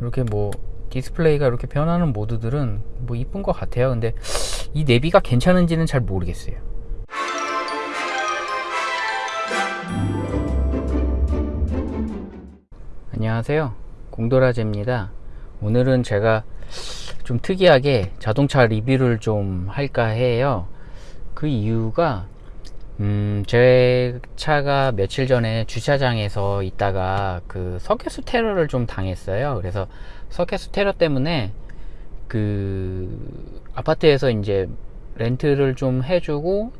이렇게 뭐 디스플레이가 이렇게 변하는 모드들은 뭐 이쁜 것 같아요. 근데 이 내비가 괜찮은지는 잘 모르겠어요. 안녕하세요. 공도라제입니다. 오늘은 제가 좀 특이하게 자동차 리뷰를 좀 할까 해요. 그 이유가 음, 제 차가 며칠 전에 주차장에서 있다가 그 석회수 테러를 좀 당했어요. 그래서 서켓수 테러 때문에 그 아파트에서 이제 렌트를 좀 해주고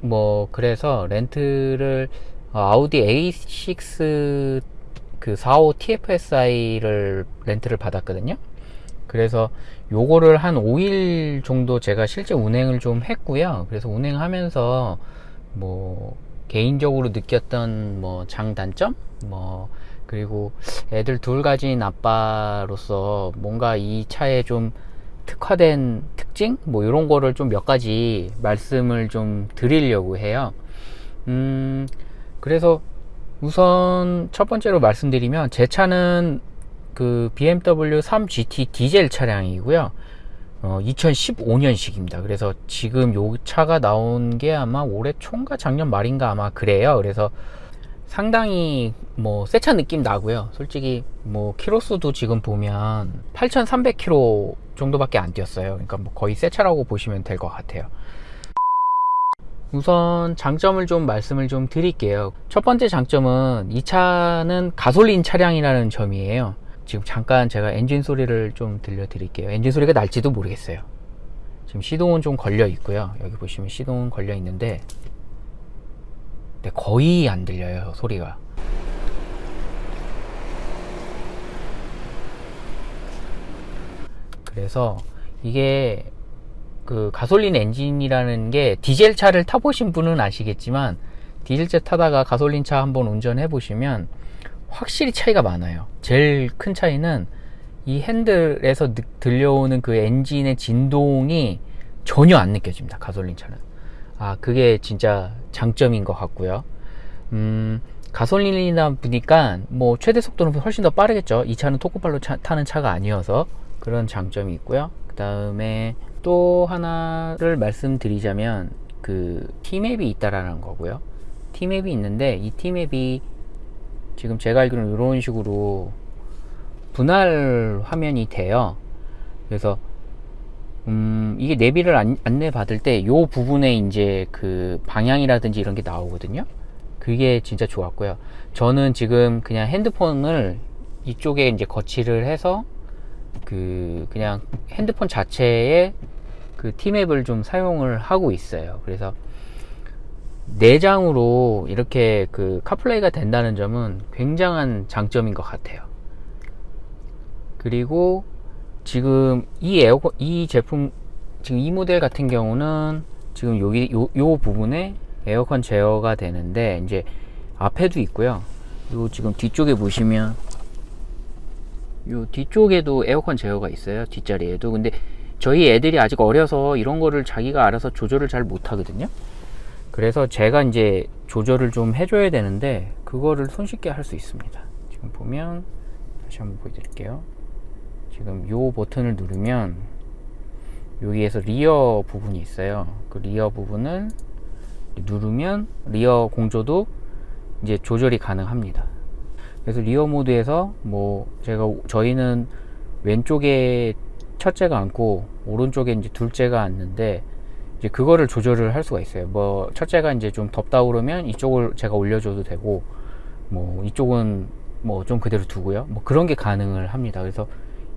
뭐 그래서 렌트를 어, 아우디 A6 그 45 TFSI를 렌트를 받았거든요. 그래서 요거를 한 5일 정도 제가 실제 운행을 좀 했고요. 그래서 운행하면서 뭐 개인적으로 느꼈던 뭐 장단점? 뭐 그리고 애들 둘 가진 아빠로서 뭔가 이 차에 좀 특화된 특징? 뭐 이런 거를 좀 몇 가지 말씀을 좀 드리려고 해요. 음 그래서 우선 첫 번째로 말씀드리면 제 차는 그 BMW 3GT 디젤 차량이고요 어, 2015년식입니다. 그래서 지금 요 차가 나온 게 아마 올해 초인가 작년 말인가 아마 그래요. 그래서 상당히 뭐 새 차 느낌 나고요. 솔직히 뭐 키로수도 지금 보면 8,300km 정도밖에 안 뛰었어요. 그러니까 뭐 거의 새 차라고 보시면 될 것 같아요. 우선 장점을 좀 말씀을 좀 드릴게요. 첫 번째 장점은 이 차는 가솔린 차량이라는 점이에요. 지금 잠깐 제가 엔진 소리를 좀 들려 드릴게요. 엔진 소리가 날지도 모르겠어요. 지금 시동은 좀 걸려 있고요. 여기 보시면 시동은 걸려 있는데 네, 거의 안 들려요 소리가. 그래서 이게 그 가솔린 엔진이라는 게 디젤 차를 타보신 분은 아시겠지만 디젤차 타다가 가솔린 차 한번 운전해 보시면 확실히 차이가 많아요. 제일 큰 차이는 이 핸들에서 들려오는 그 엔진의 진동이 전혀 안 느껴집니다 가솔린 차는. 아 그게 진짜 장점인 것 같고요. 음 가솔린이다 보니까 뭐 최대 속도는 훨씬 더 빠르겠죠. 이 차는 토크발로 차, 타는 차가 아니어서 그런 장점이 있고요. 그 다음에 또 하나를 말씀드리자면 그 T맵이 있다라는 거고요. T맵이 있는데 이 T맵이 지금 제가 알기로는 이런 식으로 분할 화면이 돼요. 그래서 음 이게 내비를 안, 안내 받을 때 요 부분에 이제 그 방향이라든지 이런 게 나오거든요. 그게 진짜 좋았고요. 저는 지금 그냥 핸드폰을 이쪽에 이제 거치를 해서 그 그냥 핸드폰 자체에 그 티맵을 좀 사용을 하고 있어요. 그래서 내장으로 이렇게 그 카플레이가 된다는 점은 굉장한 장점인 것 같아요. 그리고 지금 이 에어컨 이 제품 지금 이 모델 같은 경우는 지금 여기 요, 요 부분에 에어컨 제어가 되는데 이제 앞에도 있고요. 요 지금 뒤쪽에 보시면 요 뒤쪽에도 에어컨 제어가 있어요 뒷자리에도. 근데 저희 애들이 아직 어려서 이런 거를 자기가 알아서 조절을 잘 못하거든요 그래서 제가 이제 조절을 좀 해줘야 되는데 그거를 손쉽게 할 수 있습니다. 지금 보면 다시 한번 보여드릴게요. 지금 요 버튼을 누르면 여기에서 rear 부분이 있어요. 그 rear 부분을 누르면 rear 공조도 이제 조절이 가능합니다. 그래서 rear 모드에서 뭐 제가 저희는 왼쪽에 첫째가 앉고 오른쪽에 이제 둘째가 앉는데 이제 그거를 조절을 할 수가 있어요. 뭐 첫째가 이제 좀 덥다 그러면 이쪽을 제가 올려줘도 되고 뭐 이쪽은 뭐 좀 그대로 두고요. 뭐 그런 게 가능을 합니다. 그래서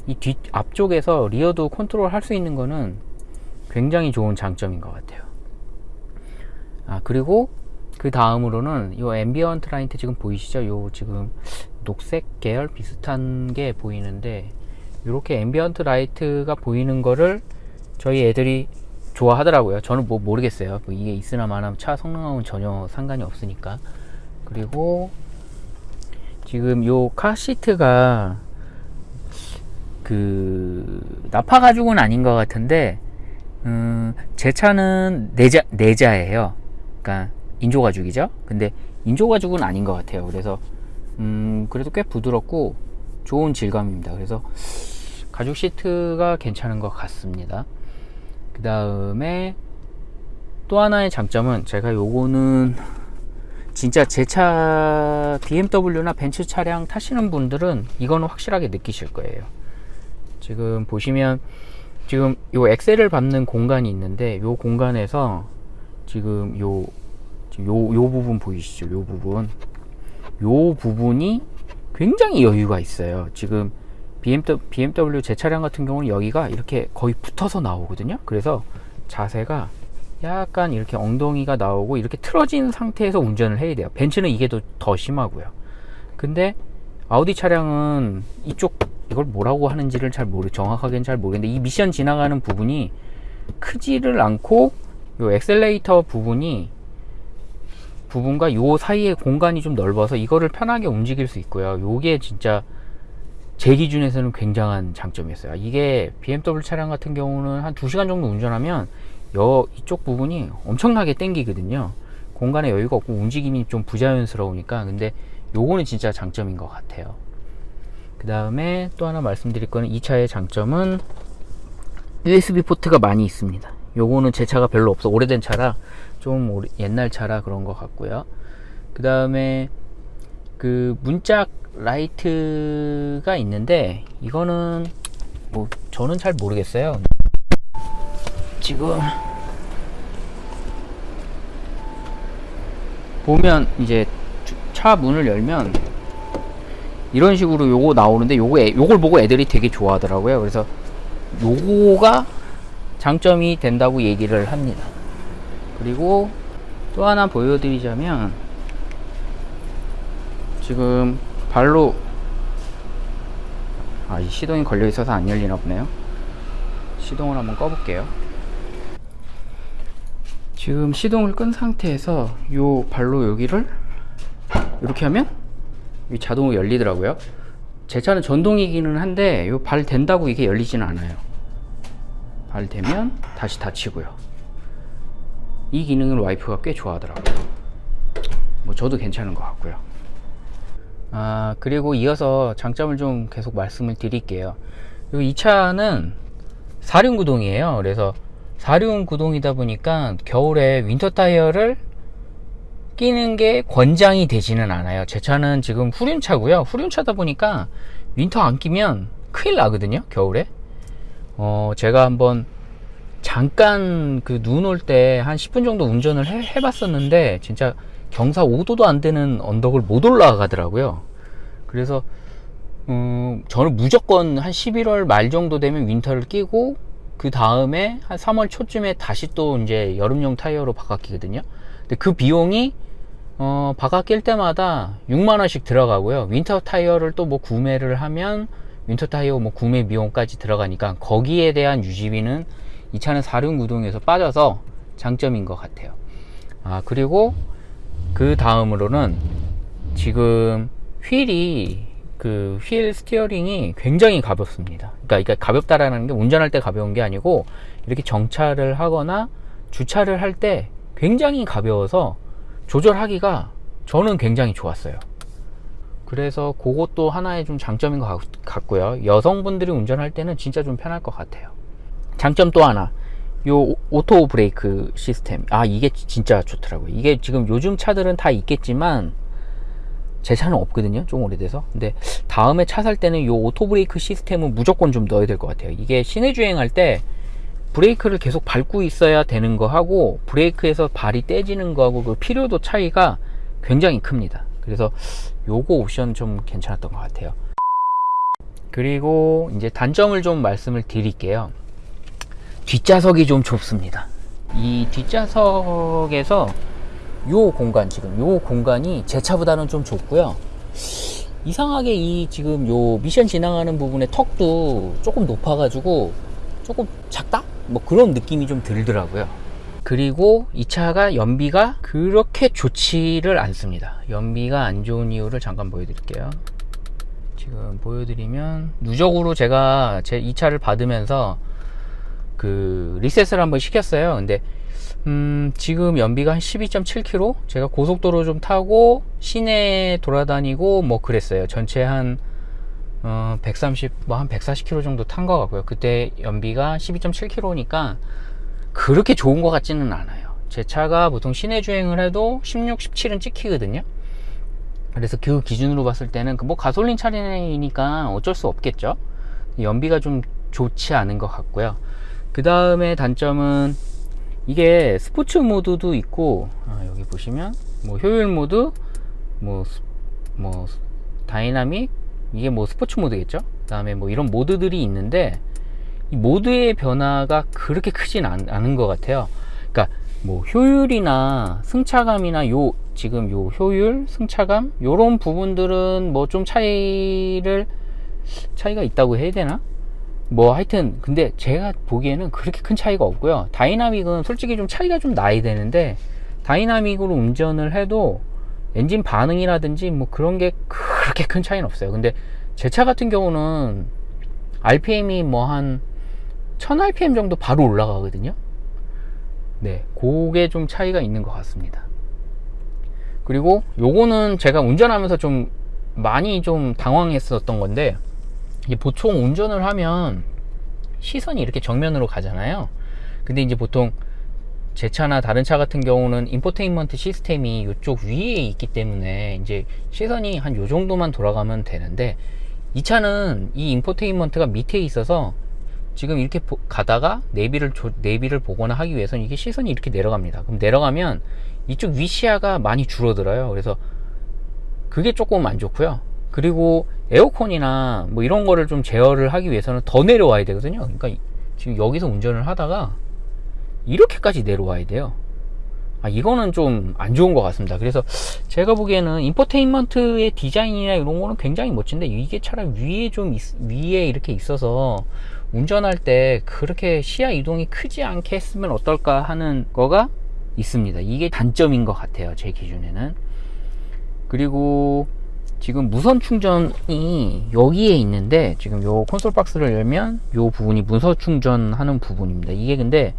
이 뒤 앞쪽에서 rear도 컨트롤 할 수 있는 거는 굉장히 좋은 장점인 것 같아요. 아 그리고 그 다음으로는 이 ambient light 지금 보이시죠? 요 지금 녹색 계열 비슷한 게 보이는데 이렇게 ambient light가 보이는 거를 저희 애들이 좋아하더라고요. 저는 뭐 모르겠어요. 뭐 이게 있으나 마나 차 성능하고는 전혀 상관이 없으니까. 그리고 지금 요 카시트가 그 나파 가죽은 아닌 것 같은데 음, 제 차는 내자 내자예요. 그러니까 인조 가죽이죠. 근데 인조 가죽은 아닌 것 같아요. 그래서 음, 그래도 꽤 부드럽고 좋은 질감입니다. 그래서 가죽 시트가 괜찮은 것 같습니다 그 다음에 또 하나의 장점은 제가 요거는 진짜 제 차 BMW나 벤츠 차량 타시는 분들은 이거는 확실하게 느끼실 거예요 지금 보시면 지금 요 엑셀을 밟는 공간이 있는데 요 공간에서 지금 요, 요, 요 부분 보이시죠? 요 부분. 요 부분이 굉장히 여유가 있어요. 지금 BMW, BMW 제 차량 같은 경우는 여기가 이렇게 거의 붙어서 나오거든요. 그래서 자세가 약간 이렇게 엉덩이가 나오고 이렇게 틀어진 상태에서 운전을 해야 돼요. 벤츠는 이게 더, 더 심하고요. 근데 아우디 차량은 이쪽 이걸 뭐라고 하는지를 잘 모르 정확하게는 잘 모르겠는데 이 미션 지나가는 부분이 크지를 않고 요 엑셀레이터 부분이 부분과 요 사이의 공간이 좀 넓어서 이거를 편하게 움직일 수 있고요 요게 진짜 제 기준에서는 굉장한 장점이었어요. 이게 BMW 차량 같은 경우는 한 2시간 정도 운전하면 여 이쪽 부분이 엄청나게 땡기거든요. 공간에 여유가 없고 움직임이 좀 부자연스러우니까. 근데 요거는 진짜 장점인 것 같아요. 그 다음에 또 하나 말씀드릴 거는 이 차의 장점은 USB 포트가 많이 있습니다. 요거는 제 차가 별로 없어. 오래된 차라 좀 오래, 옛날 차라 그런 것 같고요. 그 다음에 그 문짝 라이트가 있는데 이거는 뭐 저는 잘 모르겠어요. 지금 보면 이제 차 문을 열면 이런 식으로 요거 나오는데 요거 애, 요걸 보고 애들이 되게 좋아하더라고요. 그래서 요거가 장점이 된다고 얘기를 합니다. 그리고 또 하나 보여드리자면 지금 발로. 아 이 시동이 걸려 있어서 안 열리나 보네요. 시동을 한번 꺼 볼게요. 지금 시동을 끈 상태에서 요 발로 여기를 이렇게 하면 이 자동으로 열리더라고요. 제 차는 전동이기는 한데 요 발 된다고 이게 열리지는 않아요. 발 되면 다시 닫히고요. 이 기능을 와이프가 꽤 좋아하더라고요. 뭐 저도 괜찮은 것 같고요 아 그리고 이어서 장점을 좀 계속 말씀을 드릴게요. 이 차는 사륜 구동이에요. 그래서 사륜 구동이다 보니까 겨울에 winter 타이어를 끼는 게 권장이 되지는 않아요. 제 차는 지금 후륜차고요. 후륜차다 보니까 winter 안 끼면 큰일 나거든요 겨울에. 어 제가 한번 잠깐 그 눈 올 때 한 10분 정도 운전을 해, 해봤었는데 진짜 경사 5도도 안 되는 언덕을 못 올라가더라고요. 그래서 음, 저는 무조건 한 11월 말 정도 되면 winter를 끼고 그 다음에 한 3월 초쯤에 다시 또 이제 여름용 타이어로 바꿔 끼거든요. 근데 그 비용이 어, 바꿔 낄 때마다 6만원씩 들어가고요. winter 타이어를 또 뭐 구매를 하면 winter 타이어 뭐 구매 비용까지 들어가니까 거기에 대한 유지비는 이 차는 사륜 구동에서 빠져서 장점인 것 같아요. 아 그리고 그 다음으로는 지금 휠이 그 휠 steering이 굉장히 가볍습니다. 그러니까, 가볍다라는 게 운전할 때 가벼운 게 아니고 이렇게 정차를 하거나 주차를 할 때 굉장히 가벼워서 조절하기가 저는 굉장히 좋았어요. 그래서 그것도 하나의 좀 장점인 것 같고요. 여성분들이 운전할 때는 진짜 좀 편할 것 같아요. 장점 또 하나 요 auto 브레이크 시스템. 아 이게 진짜 좋더라고요. 이게 지금 요즘 차들은 다 있겠지만 제 차는 없거든요 좀 오래돼서. 근데 다음에 차 살 때는 요 auto 브레이크 시스템은 무조건 좀 넣어야 될 것 같아요. 이게 시내 주행할 때 브레이크를 계속 밟고 있어야 되는 거 하고 브레이크에서 발이 떼지는 거 하고 그 피로도 차이가 굉장히 큽니다. 그래서 요거 옵션 좀 괜찮았던 것 같아요. 그리고 이제 단점을 좀 말씀을 드릴게요 뒷좌석이 좀 좁습니다. 이 뒷좌석에서 요 공간 지금 요 공간이 제 차보다는 좀 좁고요. 이상하게 이 지금 요 미션 지나가는 부분의 턱도 조금 높아 가지고 조금 작다? 뭐 그런 느낌이 좀 들더라고요. 그리고 이 차가 연비가 그렇게 좋지를 않습니다. 연비가 안 좋은 이유를 잠깐 보여드릴게요. 지금 보여드리면 누적으로 제가 제 이 차를 받으면서 그 리셋을 한번 시켰어요 근데 음 지금 연비가 한 12.7km 제가 고속도로 좀 타고 시내 돌아다니고 뭐 그랬어요 전체 한 어, 130, 뭐 한 140km 정도 탄 것 같고요. 그때 연비가 12.7km니까 그렇게 좋은 것 같지는 않아요. 제 차가 보통 시내 주행을 해도 16, 17은 찍히거든요. 그래서 그 기준으로 봤을 때는 그뭐 가솔린 차량이니까 어쩔 수 없겠죠. 연비가 좀 좋지 않은 것 같고요. 그 다음에 단점은 이게 스포츠 모드도 있고 아, 여기 보시면 뭐 효율 모드, 뭐, 스- 뭐 다이나믹 이게 뭐 스포츠 모드겠죠. 그 다음에 뭐 이런 모드들이 있는데 이 모드의 변화가 그렇게 크진 않, 않은 것 같아요. 그러니까 뭐 효율이나 승차감이나 요 지금 요 효율, 승차감 요런 부분들은 뭐 좀 차이를 차이가 있다고 해야 되나? 뭐 하여튼 근데 제가 보기에는 그렇게 큰 차이가 없고요. dynamic은 솔직히 좀 차이가 좀 나야 되는데 dynamic으로 운전을 해도 엔진 반응이라든지 뭐 그런 게 그렇게 큰 차이는 없어요. 근데 제 차 같은 경우는 RPM이 뭐 한 1000rpm 정도 바로 올라가거든요. 네, 그게 좀 차이가 있는 것 같습니다. 그리고 요거는 제가 운전하면서 좀 많이 좀 당황했었던 건데 보통 운전을 하면 시선이 이렇게 정면으로 가잖아요. 근데 이제 보통 제 차나 다른 차 같은 경우는 인포테인먼트 시스템이 이쪽 위에 있기 때문에 이제 시선이 한 요 정도만 돌아가면 되는데 이 차는 이 인포테인먼트가 밑에 있어서 지금 이렇게 보- 가다가 내비를 조- 내비를 보거나 하기 위해서는 이게 시선이 이렇게 내려갑니다. 그럼 내려가면 이쪽 위 시야가 많이 줄어들어요. 그래서 그게 조금 안 좋고요. 그리고 에어컨이나 뭐 이런 거를 좀 제어를 하기 위해서는 더 내려와야 되거든요. 그러니까 이- 지금 여기서 운전을 하다가 이렇게까지 내려와야 돼요. 아, 이거는 좀 안 좋은 것 같습니다. 그래서 제가 보기에는 인포테인먼트의 디자인이나 이런 거는 굉장히 멋진데 이게 차라리 위에 좀 있- 위에 이렇게 있어서 운전할 때 그렇게 시야 이동이 크지 않게 했으면 어떨까 하는 거가 있습니다. 이게 단점인 것 같아요. 제 기준에는. 그리고 지금 무선 충전이 여기에 있는데 지금 요 콘솔 박스를 열면 요 부분이 무선 충전하는 부분입니다. 이게 근데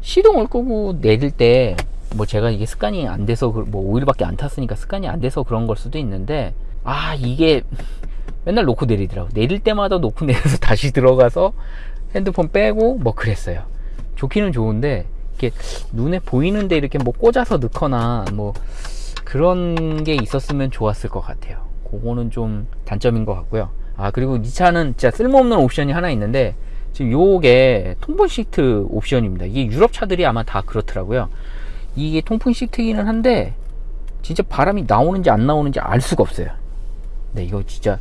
시동을 끄고 내릴 때 뭐 제가 이게 습관이 안 돼서 그- 뭐 5일밖에 안 탔으니까 습관이 안 돼서 그런 걸 수도 있는데 아 이게 맨날 놓고 내리더라고 내릴 때마다 놓고 내려서 다시 들어가서 핸드폰 빼고 뭐 그랬어요 좋기는 좋은데 이렇게 눈에 보이는데 이렇게 뭐 꽂아서 넣거나 뭐 그런 게 있었으면 좋았을 것 같아요. 그거는 좀 단점인 것 같고요. 아 그리고 이 차는 진짜 쓸모없는 옵션이 하나 있는데 지금 요게 통풍 시트 옵션입니다. 이게 유럽 차들이 아마 다 그렇더라고요. 이게 통풍 시트기는 한데 진짜 바람이 나오는지 안 나오는지 알 수가 없어요. 네 이거 진짜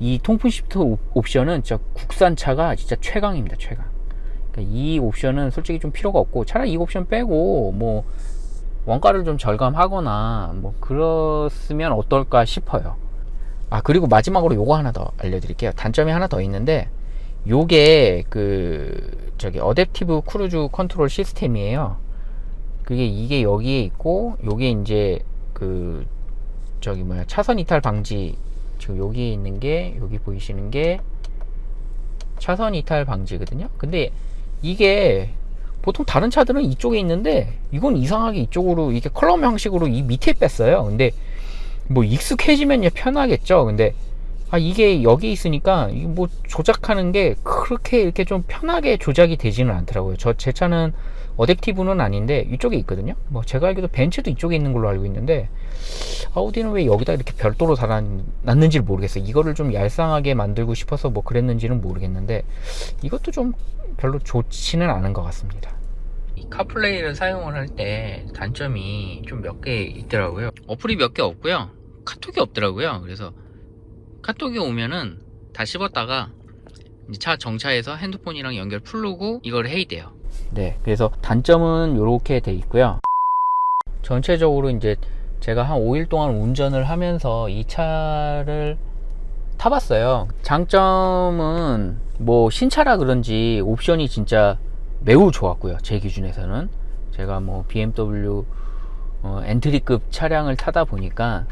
이 통풍 시트 옵- 옵션은 진짜 국산 차가 진짜 최강입니다 최강. 그러니까 이 옵션은 솔직히 좀 필요가 없고 차라리 이 옵션 빼고 뭐 원가를 좀 절감하거나 뭐 그렇으면 어떨까 싶어요. 아 그리고 마지막으로 요거 하나 더 알려드릴게요. 단점이 하나 더 있는데 요게 그 저기 adaptive cruise control 시스템이에요. 그게 이게 여기에 있고 요게 이제 그 저기 뭐야 차선 이탈 방지 지금 여기에 있는 게 여기 보이시는 게 차선 이탈 방지거든요. 근데 이게 보통 다른 차들은 이쪽에 있는데 이건 이상하게 이쪽으로 이게 column 형식으로 이 밑에 뺐어요. 근데 뭐 익숙해지면 편하겠죠. 근데 아 이게 여기 있으니까 뭐 조작하는 게 그렇게 이렇게 좀 편하게 조작이 되지는 않더라고요. 저 제 차는 어댑티브는 아닌데 이쪽에 있거든요. 뭐 제가 알기로 벤츠도 이쪽에 있는 걸로 알고 있는데 아우디는 왜 여기다 이렇게 별도로 달아놨는지 모르겠어요. 이거를 좀 얄쌍하게 만들고 싶어서 뭐 그랬는지는 모르겠는데 이것도 좀 별로 좋지는 않은 것 같습니다 이 카플레이를 사용을 할 때 단점이 좀 몇 개 있더라고요. 어플이 몇 개 없고요. 카톡이 없더라고요. 그래서 카톡이 오면은 다 씹었다가 차 정차해서 핸드폰이랑 연결 풀르고 이걸 해야 돼요. 네 그래서 단점은 이렇게 돼 있고요. 전체적으로 이제 제가 한 5일 동안 운전을 하면서 이 차를 타봤어요. 장점은 뭐 신차라 그런지 옵션이 진짜 매우 좋았고요. 제 기준에서는. 제가 뭐 BMW 어, entry급 차량을 타다 보니까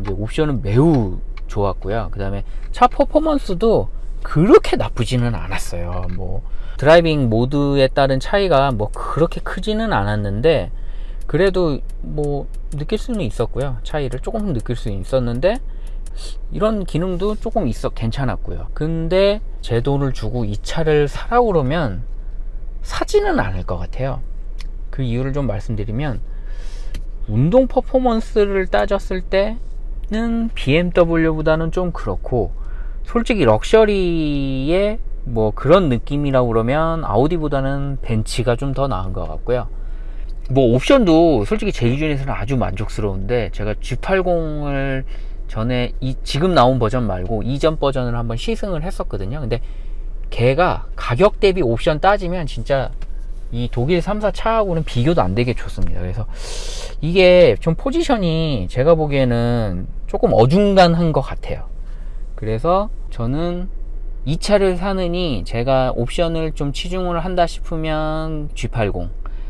이제 옵션은 매우 좋았고요. 그 다음에 차 퍼포먼스도 그렇게 나쁘지는 않았어요. 뭐 driving 모드에 따른 차이가 뭐 그렇게 크지는 않았는데 그래도 뭐 느낄 수는 있었고요. 차이를 조금 느낄 수 있었는데 이런 기능도 조금 있어 괜찮았고요. 근데 제 돈을 주고 이 차를 사라고 그러면 사지는 않을 것 같아요. 그 이유를 좀 말씀드리면 운동 퍼포먼스를 따졌을 때는 BMW보다는 좀 그렇고 솔직히 럭셔리의 뭐 그런 느낌이라고 그러면 아우디보다는 벤츠가 좀 더 나은 것 같고요. 뭐 옵션도 솔직히 제 기준에서는 아주 만족스러운데 제가 G80을 전에 이 지금 나온 버전 말고 이전 버전을 한번 시승을 했었거든요. 근데 걔가 가격 대비 옵션 따지면 진짜 이 독일 3사 차하고는 비교도 안 되게 좋습니다. 그래서 이게 좀 포지션이 제가 보기에는 조금 어중간한 것 같아요. 그래서 저는 이 차를 사느니 제가 옵션을 좀 치중을 한다 싶으면 G80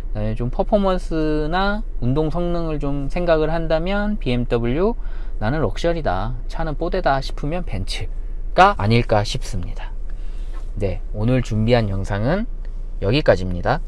그다음에 좀 퍼포먼스나 운동 성능을 좀 생각을 한다면 BMW 나는 럭셔리다 차는 뽀대다 싶으면 벤츠가 아닐까 싶습니다 네, 오늘 준비한 영상은 여기까지입니다.